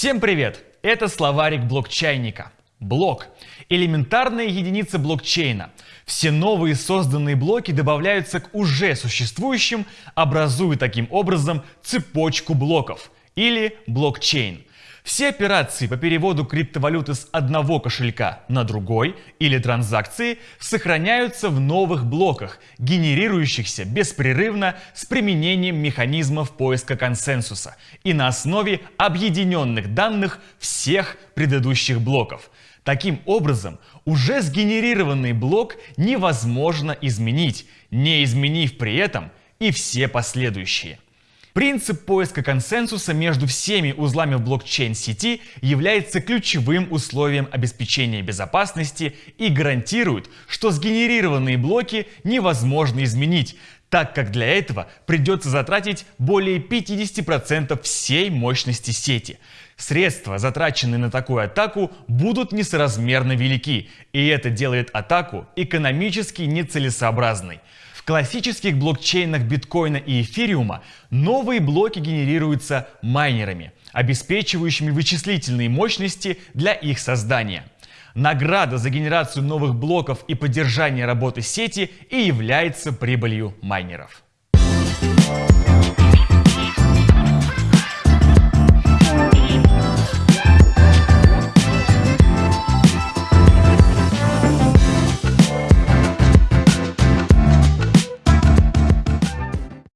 Всем привет! Это словарик блокчайника. Блок – элементарная единица блокчейна. Все новые созданные блоки добавляются к уже существующим, образуя таким образом цепочку блоков или блокчейн. Все операции по переводу криптовалюты с одного кошелька на другой или транзакции сохраняются в новых блоках, генерирующихся беспрерывно с применением механизмов поиска консенсуса и на основе объединенных данных всех предыдущих блоков. Таким образом, уже сгенерированный блок невозможно изменить, не изменив при этом и все последующие. Принцип поиска консенсуса между всеми узлами в блокчейн-сети является ключевым условием обеспечения безопасности и гарантирует, что сгенерированные блоки невозможно изменить, так как для этого придется затратить более 50% всей мощности сети. Средства, затраченные на такую атаку, будут несоразмерно велики, и это делает атаку экономически нецелесообразной. Классических блокчейнах биткоина и эфириума новые блоки генерируются майнерами, обеспечивающими вычислительные мощности для их создания. Награда за генерацию новых блоков и поддержание работы сети и является прибылью майнеров. Thank